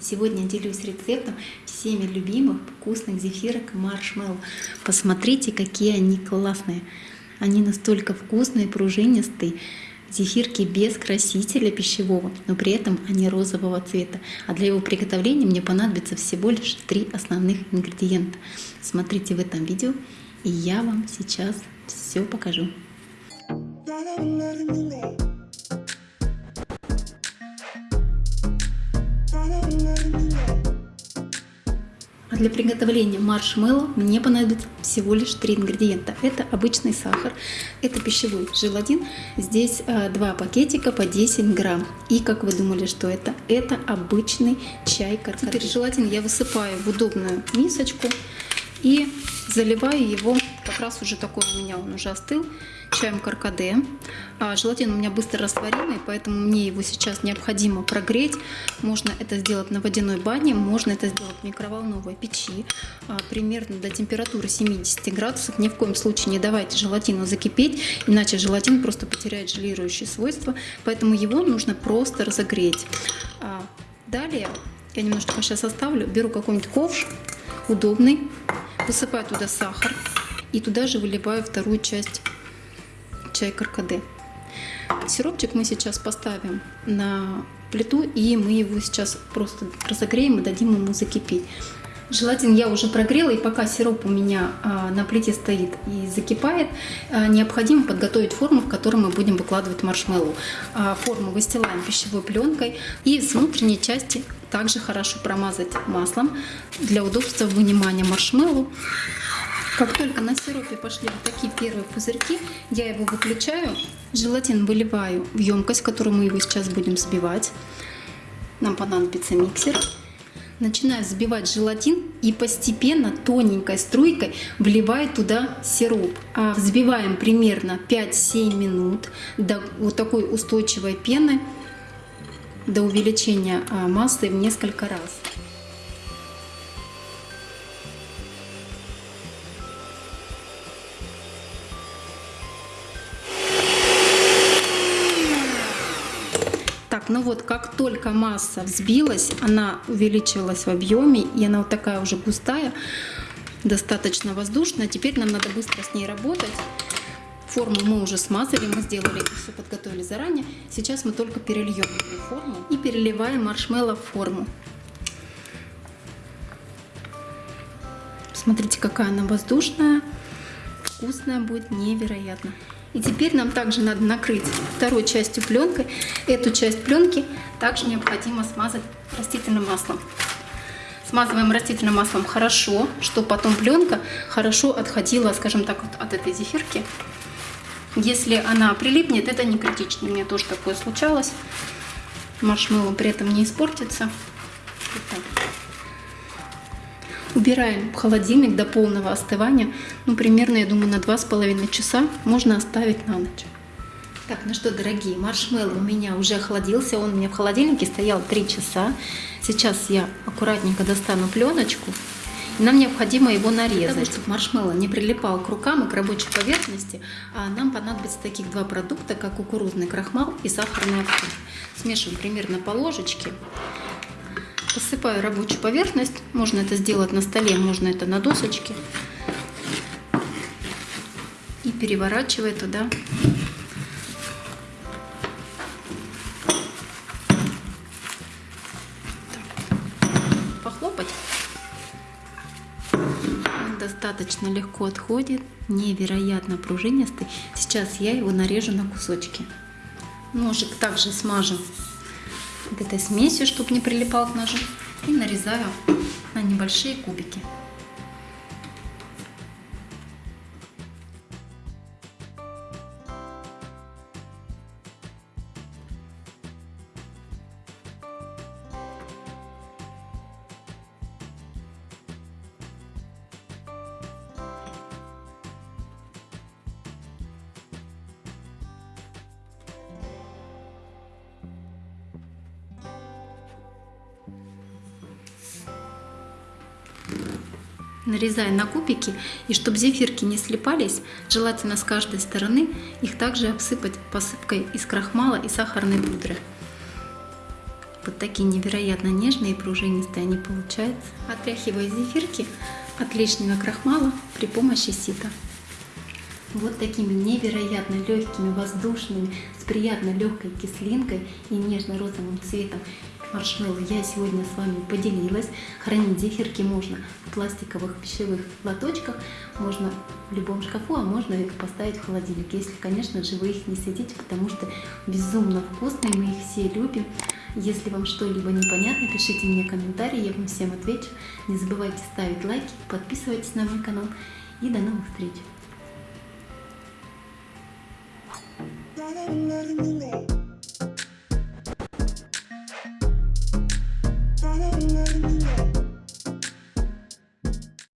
с рецептом всеми любимых вкусных зефирок маршмеллоу. Посмотрите, какие они классные. Они настолько вкусные, пружинистые. Зефирки без красителя пищевого, но при этом они розового цвета. А для его приготовления мне понадобится всего лишь три основных ингредиента. Смотрите в этом видео, и я вам сейчас все покажу. А для приготовления маршмеллоу мне понадобится всего лишь три ингредиента. Это обычный сахар, это пищевой желатин. Здесь а, два пакетика по 10 грамм. И как вы думали, что это? Это обычный чай каркаде. Теперь желатин я высыпаю в удобную мисочку и заливаю его, как раз уже такой у меня он уже остыл, чаем каркаде. А, желатин у меня быстро растворимый, поэтому мне его сейчас необходимо прогреть. Можно это сделать на водяной бане, можно это сделать в микроволновой печи, а, примерно до температуры 70 градусов. Ни в коем случае не давайте желатину закипеть, иначе желатин просто потеряет желирующие свойства, поэтому его нужно просто разогреть. А, далее я немножко сейчас оставлю, беру какой-нибудь ковш удобный, высыпаю туда сахар и туда же выливаю вторую часть чай каркаде. Сиропчик мы сейчас поставим на плиту и мы его сейчас просто разогреем и дадим ему закипеть. Желатин я уже прогрела, и пока сироп у меня а, на плите стоит и закипает, а, необходимо подготовить форму, в которой мы будем выкладывать маршмеллоу. А, форму выстилаем пищевой пленкой и с внутренней части также хорошо промазать маслом для удобства вынимания маршмеллоу. Как только на сиропе пошли вот такие первые пузырьки, я его выключаю, желатин выливаю в емкость, в которую мы его сейчас будем взбивать. Нам понадобится миксер. Начинаю взбивать желатин и постепенно тоненькой струйкой вливаю туда сироп. А взбиваем примерно 5-7 минут до вот такой устойчивой пены, до увеличения а, массы в несколько раз. Так, ну вот как только масса взбилась, она увеличилась в объеме, и она вот такая уже густая, достаточно воздушная. Теперь нам надо быстро с ней работать. Форму мы уже смазали, мы сделали все, подготовили заранее. Сейчас мы только перельем форму и переливаем маршмеллоу в форму. Смотрите, какая она воздушная, вкусная будет невероятно. И теперь нам также надо накрыть второй частью пленкой. Эту часть пленки также необходимо смазать растительным маслом. Смазываем растительным маслом хорошо, чтобы потом пленка хорошо отходила, скажем так, вот от этой зефирки. Если она прилипнет, это не критично. У меня тоже такое случалось. Маршмеллоу при этом не испортится. Вот так. Убираем в холодильник до полного остывания. Ну, примерно, я думаю, на 2,5 часа можно оставить на ночь. Так, ну что, дорогие, маршмеллоу у меня уже охладился. Он у меня в холодильнике стоял 3 часа. Сейчас я аккуратненько достану пленочку. И нам необходимо его нарезать. Для чтобы маршмеллоу не прилипал к рукам и к рабочей поверхности, а нам понадобится таких два продукта, как кукурузный крахмал и сахарный актив. Смешиваем примерно по ложечке. Посыпаю рабочую поверхность. Можно это сделать на столе, можно это на досочке. И переворачиваю туда похлопать. Достаточно легко отходит, невероятно пружинистый. Сейчас я его нарежу на кусочки. Ножик также смажу вот этой смесью, чтобы не прилипал к ножу. И нарезаю на небольшие кубики. Нарезая на кубики, и чтобы зефирки не слипались, желательно с каждой стороны их также обсыпать посыпкой из крахмала и сахарной пудры. Вот такие невероятно нежные и пружинистые они получаются. Отряхиваю зефирки от лишнего крахмала при помощи сита. Вот такими невероятно легкими, воздушными, с приятно легкой кислинкой и нежно-розовым цветом маршмеллоу я сегодня с вами поделилась. Хранить зефирки можно в пластиковых пищевых лоточках, можно в любом шкафу, а можно их поставить в холодильник, если, конечно же, вы их не съедите, потому что безумно вкусные, мы их все любим. Если вам что-либо непонятно, пишите мне комментарии, я вам всем отвечу. Не забывайте ставить лайки, подписывайтесь на мой канал и до новых встреч!